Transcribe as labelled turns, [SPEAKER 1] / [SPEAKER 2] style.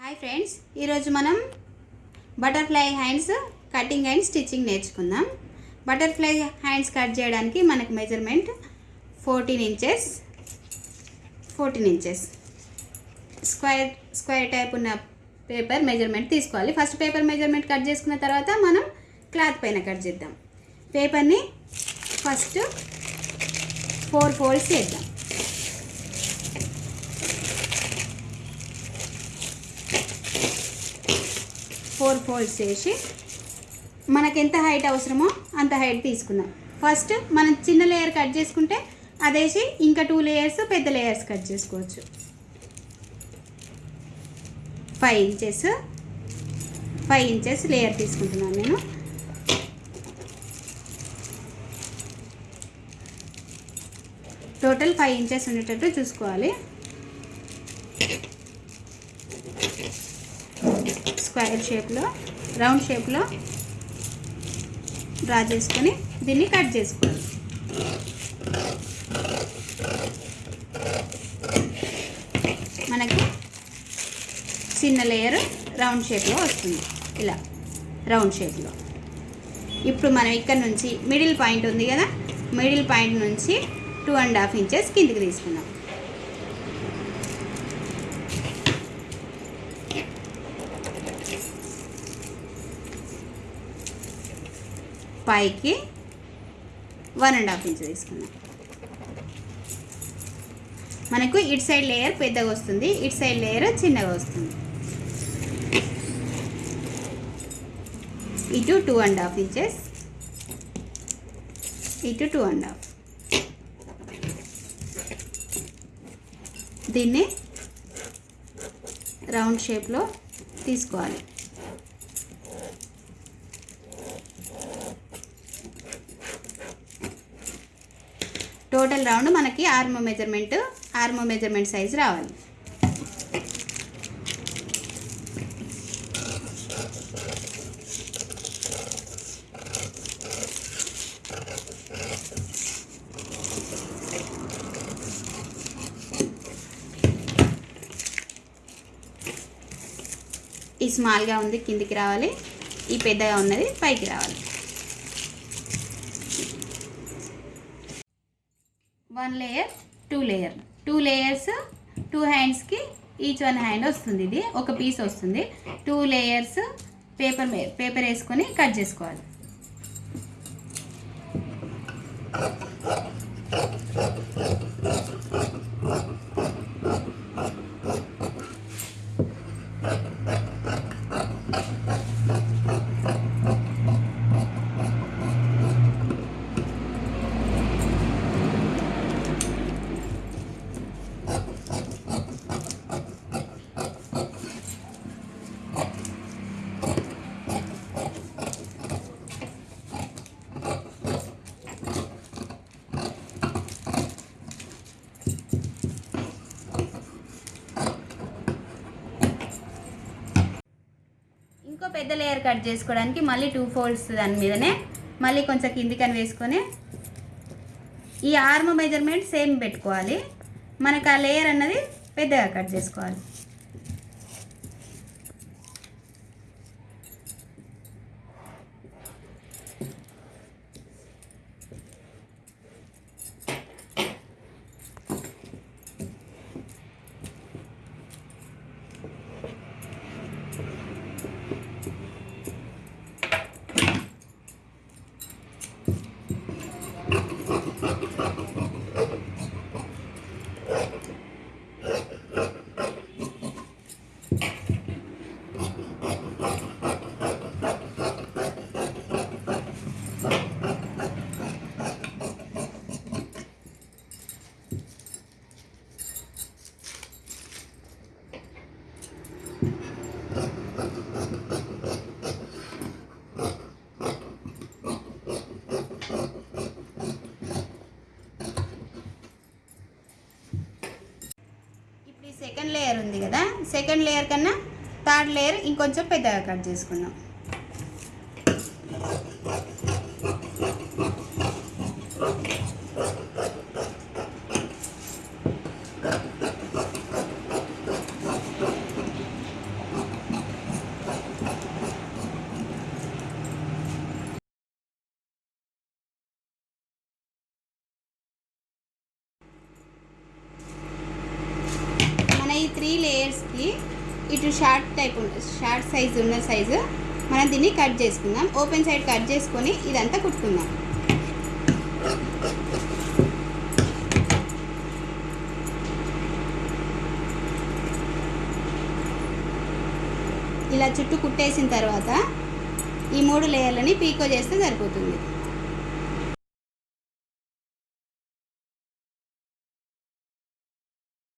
[SPEAKER 1] Hi friends ఈరోజు మనం butterfly hands cutting and stitching నేర్చుకుందాం. బటర్ఫ్లై హ్యాండ్స్ కట్ చేయడానికి మనకు measurement fourteen inches fourteen inches square square type ఉన్న పేపర్ మెజర్మెంట్ తీసుకోవాలి. ఫస్ట్ పేపర్ మెజర్మెంట్ కట్ చేసుకున్న తర్వాత మనం క్లాత్ పైన కట్ చేద్దాం. పేపర్ని ఫస్ట్ ఫోర్ ఫోల్డ్స్ చేద్దాం. ఫోర్ ఫోల్డ్స్ చేసి మనకు ఎంత హైట్ అవసరమో అంత హైట్ తీసుకుందాం. ఫస్ట్ మనం చిన్న లేయర్ కట్ చేసుకుంటే అదేసి ఇంకా టూ లేయర్స్ పెద్ద లేయర్స్ కట్ చేసుకోవచ్చు. Five inches five inches layer తీసుకుంటున్నాను నేను. టోటల్ ఫైవ్ ఇంచెస్ ఉండేటట్టు చూసుకోవాలి. స్క్వేర్ షేప్లో రౌండ్ షేప్లో డ్రా చేసుకొని దీన్ని కట్ చేసుకోవాలి. మనకి చిన్న లేయర్ రౌండ్ షేప్లో వస్తుంది. ఇలా రౌండ్ షేప్లో. ఇప్పుడు మనం ఇక్కడ నుంచి మిడిల్ పాయింట్ ఉంది కదా మిడిల్ పాయింట్ నుంచి టూ అండ్ హాఫ్ ఇంచెస్ కిందికి తీసుకున్నాం పైకి వన్ అండ్ హాఫ్ ఇంచ్ తీసుకున్నాం మనకు ఇటు సైడ్ లేయర్ పెద్దగా వస్తుంది ఇటు సైడ్ లేయర్ చిన్నగా వస్తుంది. ఇటు టూ అండ్ హాఫ్ ఇంచెస్ ఇటు టూ అండ్ హాఫ్. దీన్ని రౌండ్ షేప్లో తీసుకోవాలి. టోటల్ రౌండ్ మనకి armhole measurement armhole measurement size రావాలి. ఈ స్మాల్గా ఉంది కిందికి రావాలి. ఈ పెద్దగా ఉన్నది పైకి రావాలి. One layer two layer two layers two హ్యాండ్స్కి ఈచ్ వన్ హ్యాండ్ వస్తుంది ఇది ఒక పీస్ వస్తుంది. టూ లేయర్స్ పేపర్ పేపర్ వేసుకొని కట్ చేసుకోవాలి ఇంకో పెద్ద లేయర్ కట్ చేసుకోవడానికి మళ్ళీ టూ ఫోల్డ్స్ దాని మీదనే మళ్ళీ కొంచెం కిందికని వేసుకొని ఈ ఆర్మ్ మెజర్మెంట్ సేమ్ పెట్టుకోవాలి. మనకు ఆ లేయర్ అన్నది పెద్దగా కట్ చేసుకోవాలి ఇప్పుడు ఈ సెకండ్ లేయర్ ఉంది కదా. సెకండ్ లేయర్ కన్నా థర్డ్ లేయర్ ఇంకొంచెం పెద్దగా కట్ చేసుకుందాం. సైజ్కి ఇటు షార్ట్ టైప్ షార్ట్ సైజ్ ఉన్న సైజు మనం దీన్ని కట్ చేసుకుందాం. ఓపెన్ సైడ్ కట్ చేసుకొని ఇదంతా కుట్టుకుందాం. ఇలా చుట్టూ కుట్టేసిన తర్వాత ఈ మూడు లేయర్లని పీకో చేస్తే సరిపోతుంది.